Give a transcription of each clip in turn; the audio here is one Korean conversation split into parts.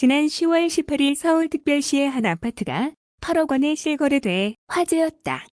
지난 10월 18일 서울특별시의 한 아파트가 8억 원에 실거래돼 화제였다.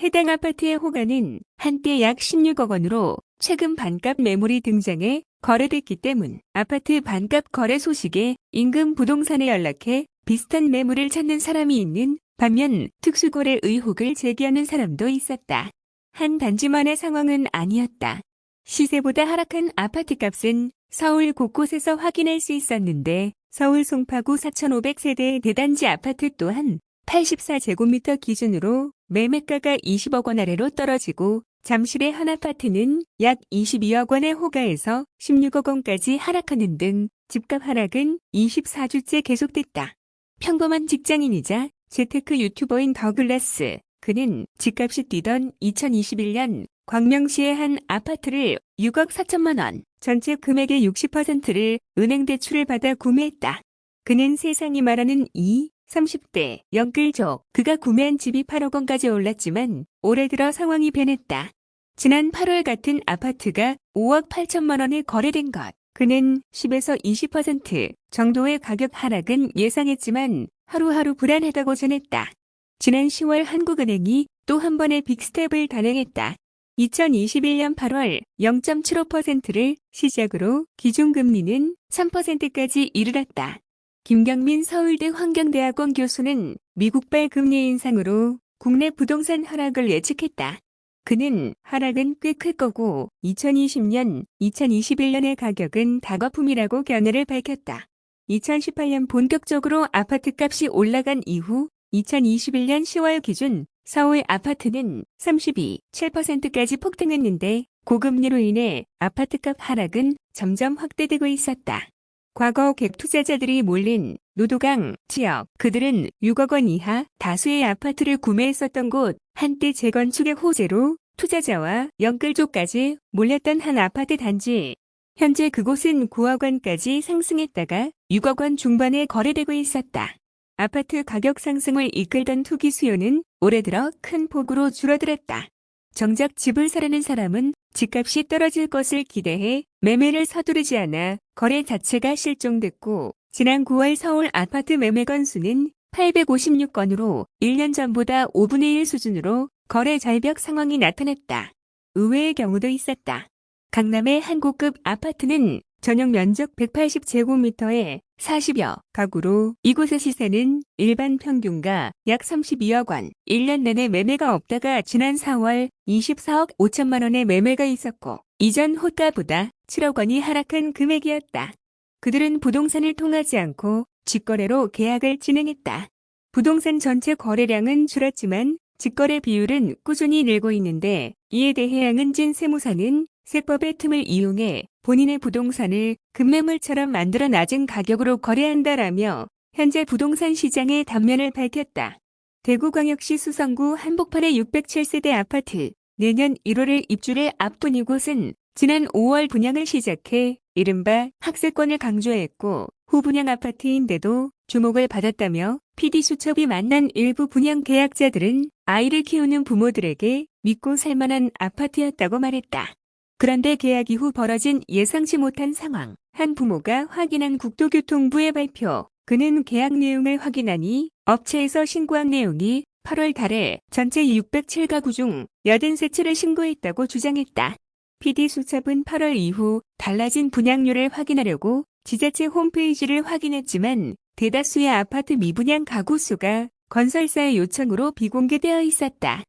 해당 아파트의 호가는 한때 약 16억 원으로 최근 반값 매물이 등장해 거래됐기 때문 아파트 반값 거래 소식에 인근 부동산에 연락해 비슷한 매물을 찾는 사람이 있는 반면 특수거래 의혹을 제기하는 사람도 있었다. 한 단지만의 상황은 아니었다. 시세보다 하락한 아파트 값은 서울 곳곳에서 확인할 수 있었는데 서울 송파구 4,500세대의 대단지 아파트 또한 84제곱미터 기준으로 매매가가 20억 원 아래로 떨어지고 잠실의 한 아파트는 약 22억 원의 호가에서 16억 원까지 하락하는 등 집값 하락은 24주째 계속됐다. 평범한 직장인이자 재테크 유튜버인 더글라스. 그는 집값이 뛰던 2021년 광명시의 한 아파트를 6억 4천만 원, 전체 금액의 60%를 은행 대출을 받아 구매했다. 그는 세상이 말하는 이 30대 영끌족 그가 구매한 집이 8억 원까지 올랐지만 올해 들어 상황이 변했다. 지난 8월 같은 아파트가 5억 8천만 원에 거래된 것. 그는 10에서 20% 정도의 가격 하락은 예상했지만 하루하루 불안하다고 전했다. 지난 10월 한국은행이 또 한 번의 빅스텝을 단행했다. 2021년 8월 0.75%를 시작으로 기준금리는 3%까지 이르렀다. 김경민 서울대 환경대학원 교수는 미국발 금리 인상으로 국내 부동산 하락을 예측했다. 그는 하락은 꽤 클 거고 2020년, 2021년의 가격은 다거품이라고 견해를 밝혔다. 2018년 본격적으로 아파트값이 올라간 이후 2021년 10월 기준 서울 아파트는 32.7%까지 폭등했는데 고금리로 인해 아파트값 하락은 점점 확대되고 있었다. 과거 객 투자자들이 몰린 노도강 지역 그들은 6억 원 이하 다수의 아파트를 구매했었던 곳 한때 재건축의 호재로 투자자와 연끌족까지 몰렸던 한 아파트 단지 현재 그곳은 9억 원까지 상승했다가 6억 원 중반에 거래되고 있었다. 아파트 가격 상승을 이끌던 투기 수요는 올해 들어 큰 폭으로 줄어들었다. 정작 집을 사려는 사람은 집값이 떨어질 것을 기대해 매매를 서두르지 않아 거래 자체가 실종됐고 지난 9월 서울 아파트 매매 건수는 856건으로 1년 전보다 5분의 1 수준으로 거래 절벽 상황이 나타났다. 의외의 경우도 있었다. 강남의 한 고급 아파트는 전용 면적 180제곱미터에 40여 가구로 이곳의 시세는 일반 평균가 약 32억 원, 1년 내내 매매가 없다가 지난 4월 24억 5천만 원의 매매가 있었고 이전 호가보다 7억 원이 하락한 금액이었다. 그들은 부동산을 통하지 않고 직거래로 계약을 진행했다. 부동산 전체 거래량은 줄었지만 직거래 비율은 꾸준히 늘고 있는데 이에 대해 양은진 세무사는 세법의 틈을 이용해 본인의 부동산을 급매물처럼 만들어 낮은 가격으로 거래한다라며 현재 부동산 시장의 단면을 밝혔다. 대구광역시 수성구 한복판의 607세대 아파트 내년 1월에 입주를 앞둔 이곳은 지난 5월 분양을 시작해 이른바 학세권을 강조했고 후분양 아파트인데도 주목을 받았다며 PD수첩이 만난 일부 분양 계약자들은 아이를 키우는 부모들에게 믿고 살만한 아파트였다고 말했다. 그런데 계약 이후 벌어진 예상치 못한 상황. 한 부모가 확인한 국토교통부의 발표. 그는 계약 내용을 확인하니 업체에서 신고한 내용이 8월 달에 전체 607가구 중 83채를 신고했다고 주장했다. PD수첩은 8월 이후 달라진 분양률을 확인하려고 지자체 홈페이지를 확인했지만 대다수의 아파트 미분양 가구 수가 건설사의 요청으로 비공개되어 있었다.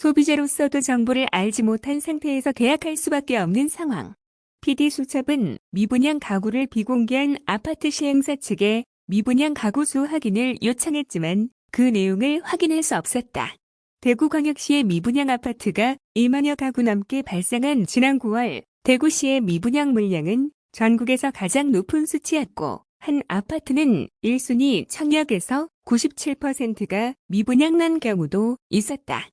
소비자로서도 정보를 알지 못한 상태에서 계약할 수밖에 없는 상황. PD수첩은 미분양 가구를 비공개한 아파트 시행사 측에 미분양 가구 수 확인을 요청했지만 그 내용을 확인할 수 없었다. 대구광역시의 미분양 아파트가 1만여 가구 넘게 발생한 지난 9월 대구시의 미분양 물량은 전국에서 가장 높은 수치였고 한 아파트는 1순위 청약에서 97%가 미분양난 경우도 있었다.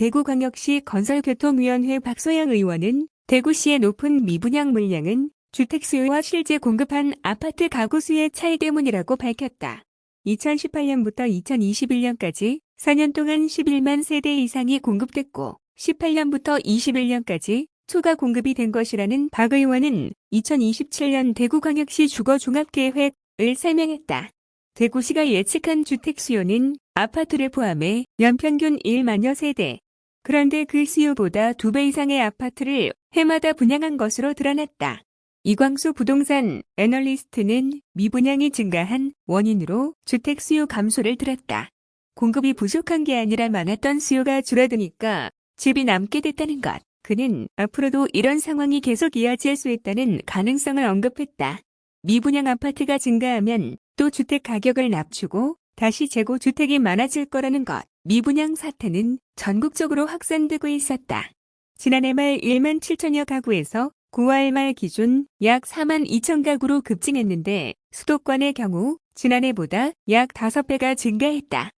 대구광역시 건설교통위원회 박소영 의원은 대구시의 높은 미분양 물량은 주택 수요와 실제 공급한 아파트 가구 수의 차이 때문이라고 밝혔다. 2018년부터 2021년까지 4년 동안 11만 세대 이상이 공급됐고 18년부터 21년까지 초과 공급이 된 것이라는 박 의원은 2027년 대구광역시 주거종합계획을 설명했다. 대구시가 예측한 주택 수요는 아파트를 포함해 연평균 1만여 세대. 그런데 그 수요보다 두 배 이상의 아파트를 해마다 분양한 것으로 드러났다. 이광수 부동산 애널리스트는 미분양이 증가한 원인으로 주택 수요 감소를 들었다. 공급이 부족한 게 아니라 많았던 수요가 줄어드니까 집이 남게 됐다는 것. 그는 앞으로도 이런 상황이 계속 이어질 수 있다는 가능성을 언급했다. 미분양 아파트가 증가하면 또 주택 가격을 낮추고 다시 재고 주택이 많아질 거라는 것. 미분양 사태는 전국적으로 확산되고 있었다. 지난해 말 1만 7천여 가구에서 9월 말 기준 약 4만 2천 가구로 급증했는데 수도권의 경우 지난해보다 약 5배가 증가했다.